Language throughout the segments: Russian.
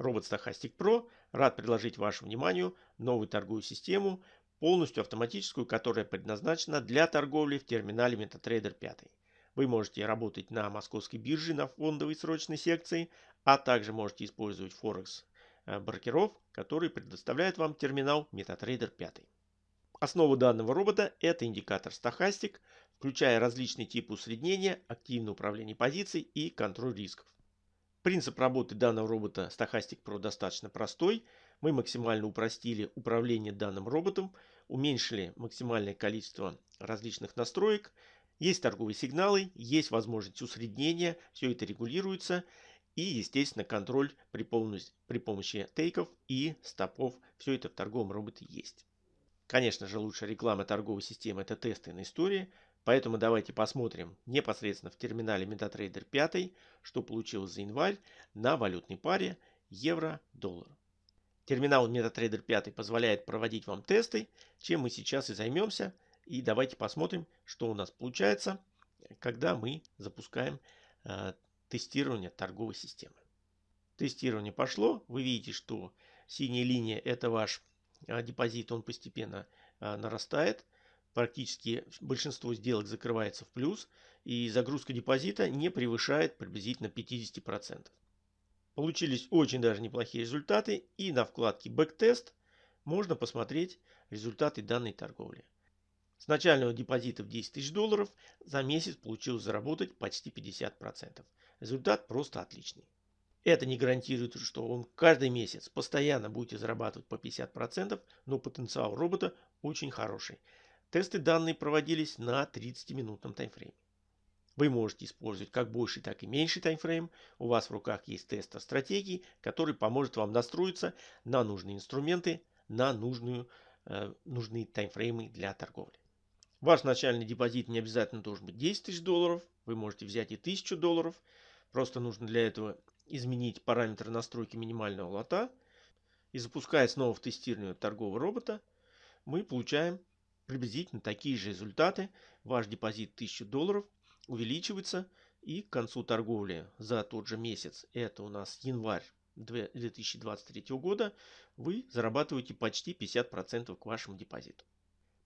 Робот Stochastic Pro рад предложить вашему вниманию новую торговую систему, полностью автоматическую, которая предназначена для торговли в терминале MetaTrader 5. Вы можете работать на московской бирже на фондовой срочной секции, а также можете использовать Форекс э, брокеров, которые предоставляют вам терминал MetaTrader 5. Основа данного робота – это индикатор Stochastic, включая различные типы усреднения, активное управление позиций и контроль рисков. Принцип работы данного робота Stochastic Pro достаточно простой. Мы максимально упростили управление данным роботом, уменьшили максимальное количество различных настроек. Есть торговые сигналы, есть возможность усреднения, все это регулируется. И, естественно, контроль при, помощи, при помощи тейков и стопов. Все это в торговом роботе есть. Конечно же, лучшая реклама торговой системы – это тесты на истории. Поэтому давайте посмотрим непосредственно в терминале MetaTrader 5, что получилось за январь на валютной паре евро-доллар. Терминал MetaTrader 5 позволяет проводить вам тесты, чем мы сейчас и займемся. И давайте посмотрим, что у нас получается, когда мы запускаем э, тестирование торговой системы. Тестирование пошло. Вы видите, что синяя линия это ваш э, депозит, он постепенно э, нарастает практически большинство сделок закрывается в плюс и загрузка депозита не превышает приблизительно 50%. Получились очень даже неплохие результаты и на вкладке Backtest можно посмотреть результаты данной торговли. С начального депозита в 10 тысяч долларов за месяц получилось заработать почти 50%. Результат просто отличный. Это не гарантирует, что он каждый месяц постоянно будете зарабатывать по 50%, но потенциал робота очень хороший. Тесты данные проводились на 30-минутном таймфрейме. Вы можете использовать как больший, так и меньший таймфрейм. У вас в руках есть тестер стратегии, который поможет вам настроиться на нужные инструменты, на нужную, э, нужные таймфреймы для торговли. Ваш начальный депозит не обязательно должен быть 10 тысяч долларов. Вы можете взять и 1000 долларов. Просто нужно для этого изменить параметры настройки минимального лота. И запуская снова в тестирование торгового робота, мы получаем приблизительно такие же результаты. Ваш депозит 1000 долларов увеличивается и к концу торговли за тот же месяц, это у нас январь 2023 года, вы зарабатываете почти 50% к вашему депозиту.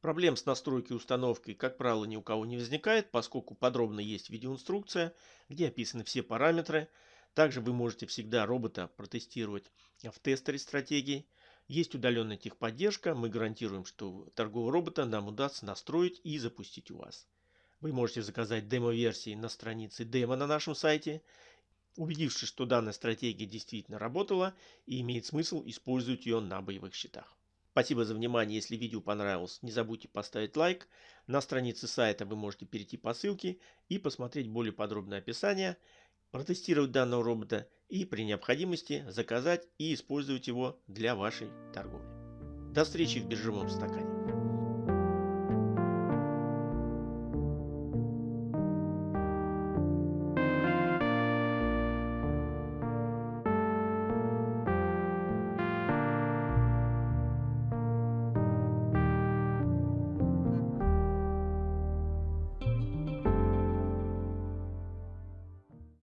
Проблем с настройкой и установкой, как правило, ни у кого не возникает, поскольку подробно есть видеоинструкция, где описаны все параметры. Также вы можете всегда робота протестировать в тестере стратегии. Есть удаленная техподдержка. Мы гарантируем, что торгового робота нам удастся настроить и запустить у вас. Вы можете заказать демо-версии на странице демо на нашем сайте. Убедившись, что данная стратегия действительно работала и имеет смысл использовать ее на боевых счетах. Спасибо за внимание. Если видео понравилось, не забудьте поставить лайк. На странице сайта вы можете перейти по ссылке и посмотреть более подробное описание протестировать данного робота и при необходимости заказать и использовать его для вашей торговли. До встречи в биржевом стакане.